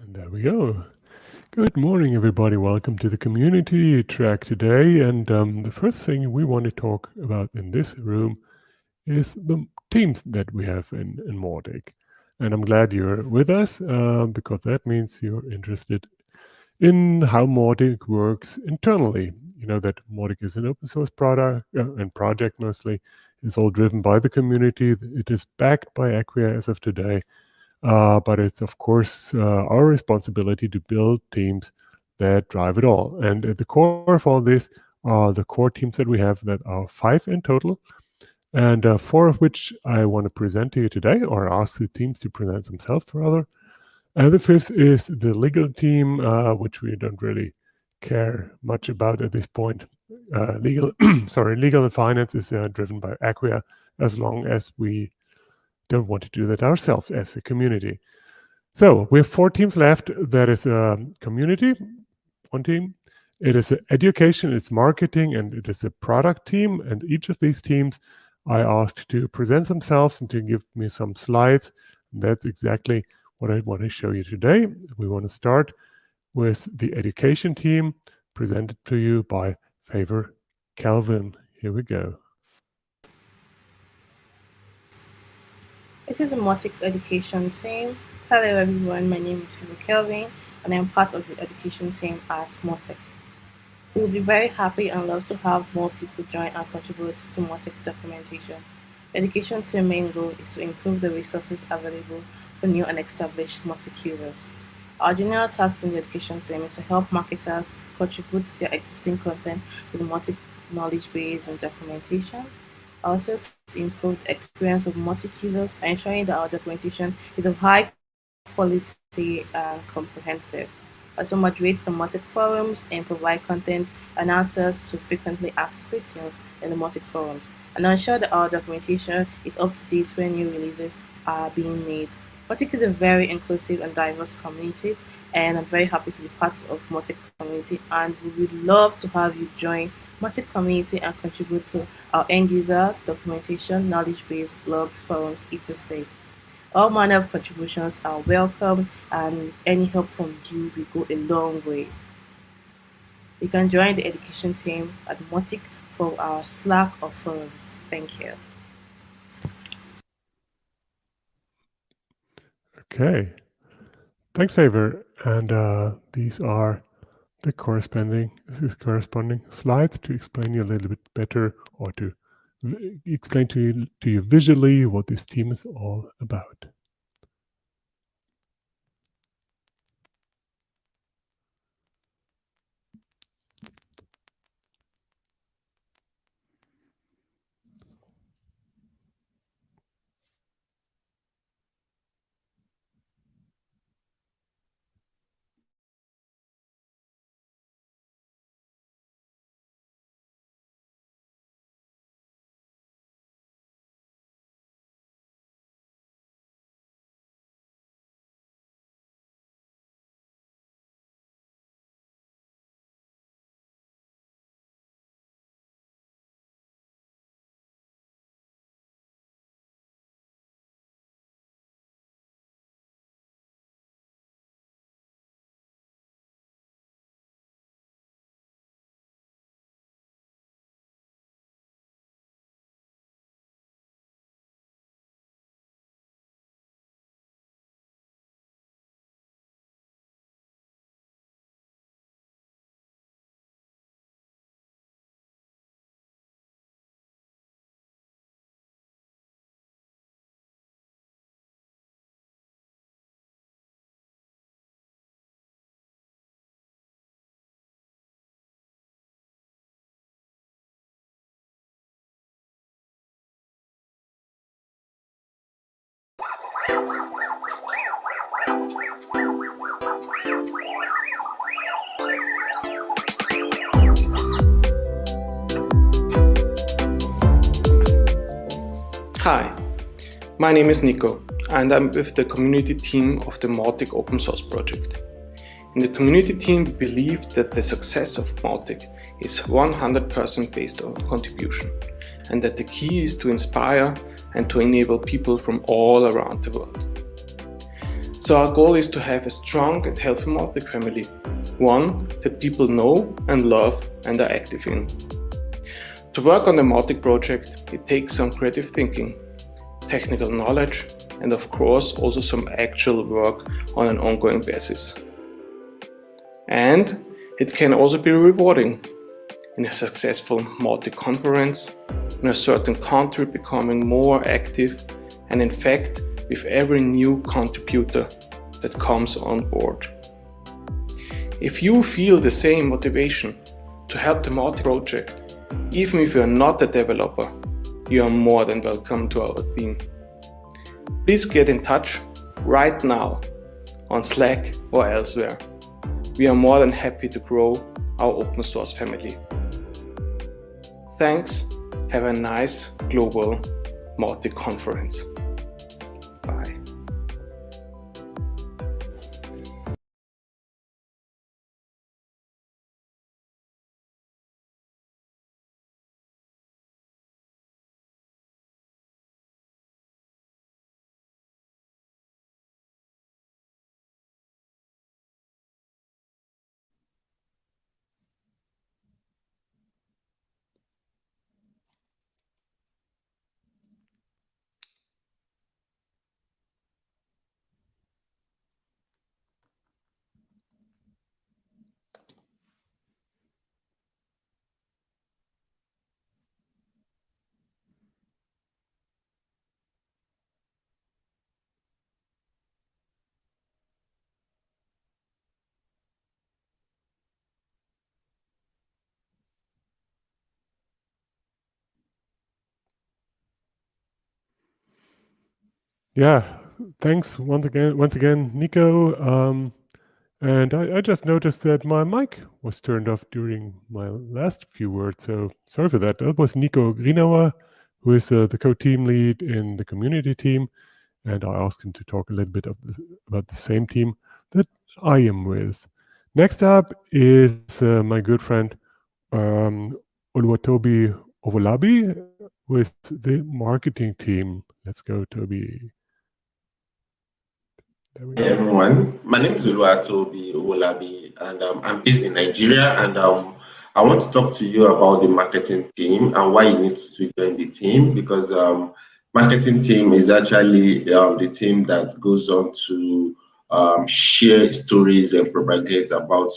And there we go. Good morning, everybody. Welcome to the community track today. And um, the first thing we want to talk about in this room is the teams that we have in, in Mautic. And I'm glad you're with us uh, because that means you're interested in how Mautic works internally. You know that Mautic is an open source product uh, and project mostly. It's all driven by the community. It is backed by Acquia as of today. Uh, but it's, of course, uh, our responsibility to build teams that drive it all. And at the core of all this are the core teams that we have that are five in total and uh, four of which I want to present to you today, or ask the teams to present themselves rather. And the fifth is the legal team, uh, which we don't really care much about at this point. Uh, legal, sorry, legal and finance is uh, driven by Acquia as long as we don't want to do that ourselves as a community. So we have four teams left. That is a community, one team. It is education, it's marketing, and it is a product team. And each of these teams I asked to present themselves and to give me some slides. That's exactly what I want to show you today. We want to start with the education team presented to you by Favor Kelvin. Here we go. This is the Mautic Education team. Hello everyone, my name is Favor Kelvin and I'm part of the education team at Mautic. We will be very happy and love to have more people join and contribute to Mautic documentation. The education team's main goal is to improve the resources available for new and established Mautic users. Our general task in the education team is to help marketers contribute their existing content to the Mautic knowledge base and documentation. Also, to improve the experience of Mautic users, ensuring that our documentation is of high quality and comprehensive also moderate the Mautic forums and provide content and answers to frequently asked questions in the Mautic forums, and ensure that our documentation is up to date when new releases are being made. Mautic is a very inclusive and diverse community, and I'm very happy to be part of Mautic community, and we would love to have you join Mautic community and contribute to our end user documentation, knowledge base, blogs, forums, etc. All manner of contributions are welcomed and any help from you will go a long way. You can join the education team at Mautic for our Slack or forums. Thank you. Okay. Thanks, Favor. And uh, these are the corresponding corresponding slides to explain you a little bit better or to explain to you, to you visually what this team is all about. My name is Nico and I'm with the community team of the Mautic open source project. In the community team, we believe that the success of Mautic is 100% based on contribution and that the key is to inspire and to enable people from all around the world. So our goal is to have a strong and healthy Mautic family, one that people know and love and are active in. To work on the Mautic project, it takes some creative thinking, technical knowledge, and of course also some actual work on an ongoing basis. And it can also be rewarding in a successful Mautic conference, in a certain country becoming more active, and in fact with every new contributor that comes on board. If you feel the same motivation to help the Mautic project, even if you are not a developer, you are more than welcome to our team. Please get in touch right now on Slack or elsewhere. We are more than happy to grow our open source family. Thanks, have a nice global Mautic conference. Bye. Yeah, thanks once again, once again, Nico. Um, and I, I, just noticed that my mic was turned off during my last few words, so sorry for that. That was Nico Grienauer, who is uh, the co-team lead in the community team, and I asked him to talk a little bit the, about the same team that I am with. Next up is uh, my good friend um, Oluwatobi Owolabi with the marketing team. Let's go, Toby. Hey everyone, my name is Oluwatobi Owolabi and um, I'm based in Nigeria and um, I want to talk to you about the marketing team and why you need to join the team because um, marketing team is actually um, the team that goes on to um, share stories and propagate about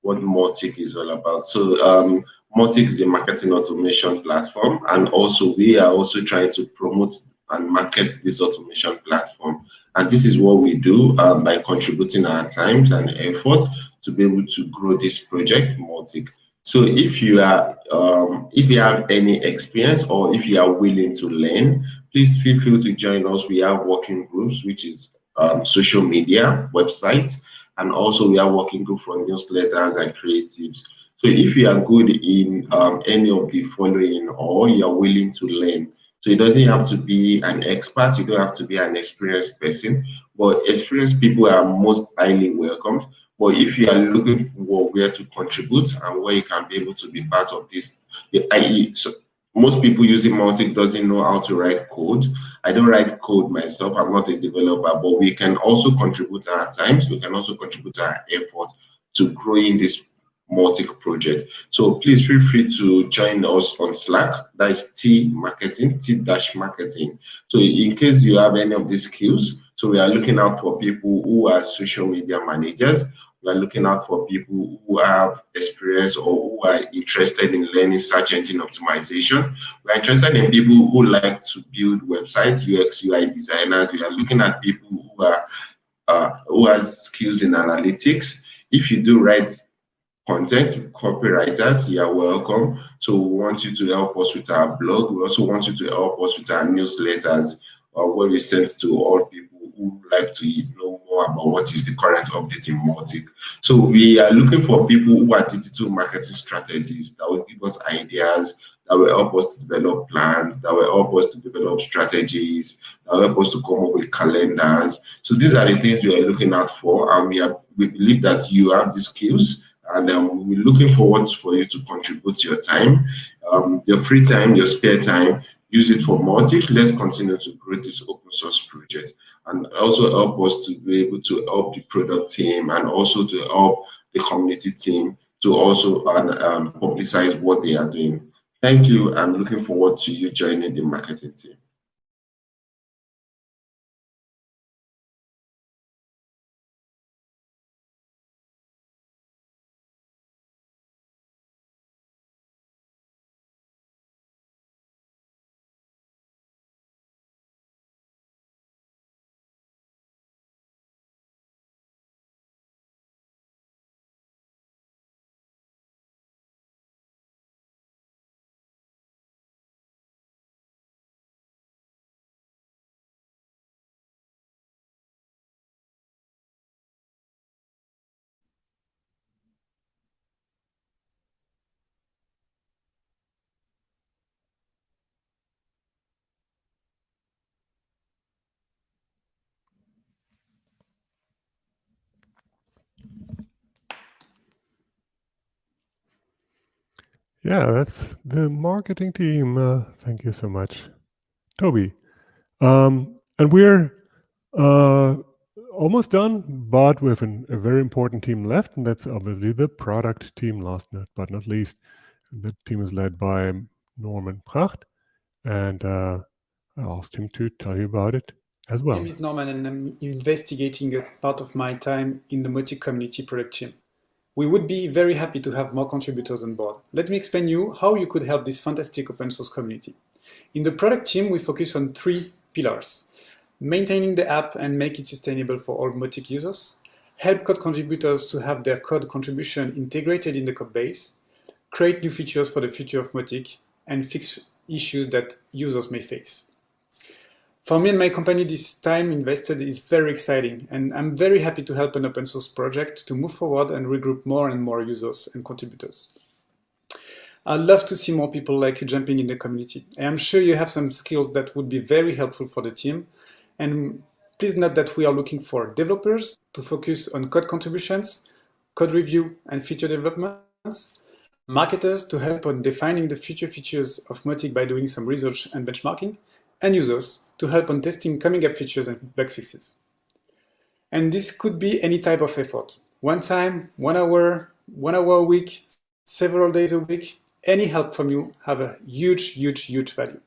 what Mautic is all about. So um, Mautic is the marketing automation platform and also we are also trying to promote and market this automation platform. And this is what we do um, by contributing our times and effort to be able to grow this project, Mautic. So if you are, um, if you have any experience or if you are willing to learn, please feel free to join us. We have working groups, which is um, social media, websites, and also we are working group for newsletters and creatives. So if you are good in um, any of the following or you are willing to learn, so it doesn't have to be an expert, you don't have to be an experienced person, but experienced people are most highly welcomed. But if you are looking for where to contribute and where you can be able to be part of this, i.e., so most people using Mautic doesn't know how to write code. I don't write code myself. I'm not a developer, but we can also contribute our times. We can also contribute our effort to growing this Mautic project. So please feel free to join us on Slack. That is T marketing, T dash marketing. So in case you have any of these skills, so we are looking out for people who are social media managers. We are looking out for people who have experience or who are interested in learning search engine optimization. We are interested in people who like to build websites, UX, UI designers. We are looking at people who are uh, who has skills in analytics. If you do write content copywriters you are welcome so we want you to help us with our blog we also want you to help us with our newsletters uh, where we send to all people who like to know more about what is the current update in Mautic. So we are looking for people who are digital marketing strategists that will give us ideas, that will help us to develop plans, that will help us to develop strategies, that will help us to come up with calendars. So these are the things we are looking out for, and we are we believe that you have the skills and um, we're looking forward for you to contribute your time, um, your free time, your spare time. use it for Mautic. Let's continue to grow this open source project and also help us to be able to help the product team and also to help the community team to also um, publicize what they are doing. Thank you. I'm looking forward to you joining the marketing team. Yeah, that's the marketing team. Uh, thank you so much, Toby. Um, and we're uh, almost done, but we have an, a very important team left, and that's obviously the product team, last but not least. The team is led by Norman Pracht, and uh, I asked him to tell you about it as well. My name is Norman, and I'm investigating a part of my time in the Mautic community product team. We would be very happy to have more contributors on board. Let me explain you how you could help this fantastic open source community. In the product team, we focus on three pillars. Maintaining the app and make it sustainable for all Mautic users, help code contributors to have their code contribution integrated in the code base, create new features for the future of Mautic, and fix issues that users may face. For me and my company, this time invested is very exciting, and I'm very happy to help an open source project to move forward and regroup more and more users and contributors. I'd love to see more people like you jumping in the community. I am sure you have some skills that would be very helpful for the team. And please note that we are looking for developers to focus on code contributions, code review and feature developments, marketers to help on defining the future features of Mautic by doing some research and benchmarking, and users to help on testing coming up features and bug fixes. And this could be any type of effort. One time, one hour, one hour a week, several days a week, any help from you have a huge, huge, huge value.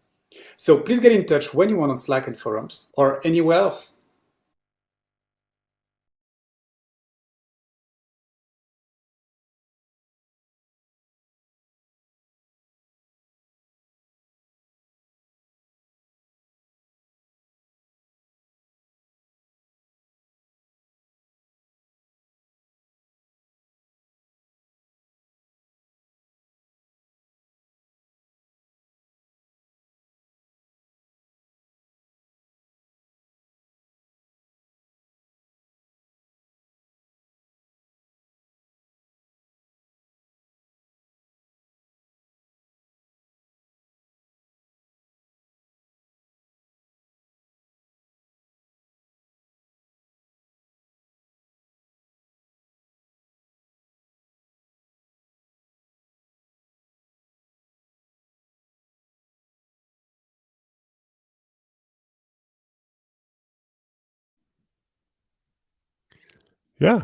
So please get in touch when you want on Slack and forums or anywhere else. Yeah.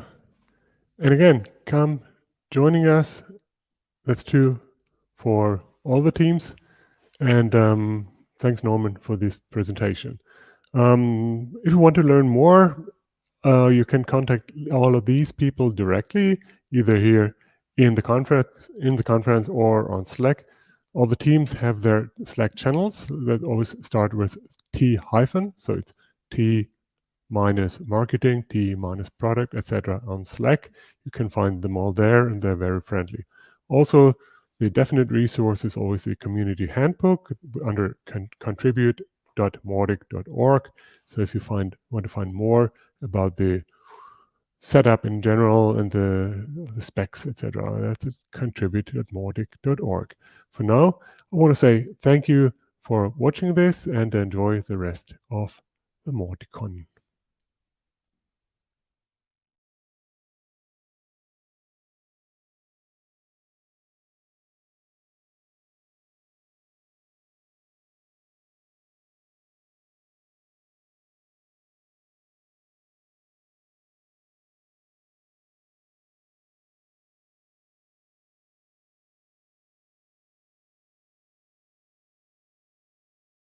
And again, come joining us. That's true for all the teams. And um, thanks, Norman, for this presentation. Um, if you want to learn more, uh, you can contact all of these people directly, either here in the conference, in the conference, or on Slack. All the teams have their Slack channels that always start with T hyphen, so it's T minus marketing, T minus product, etc. on Slack. You can find them all there and they're very friendly. Also, the definite resource is always the community handbook under con contribute.mautic.org. So if you find want to find more about the setup in general and the, the specs, etc., that's at contribute.mautic.org. For now, I want to say thank you for watching this and enjoy the rest of the Mauticon.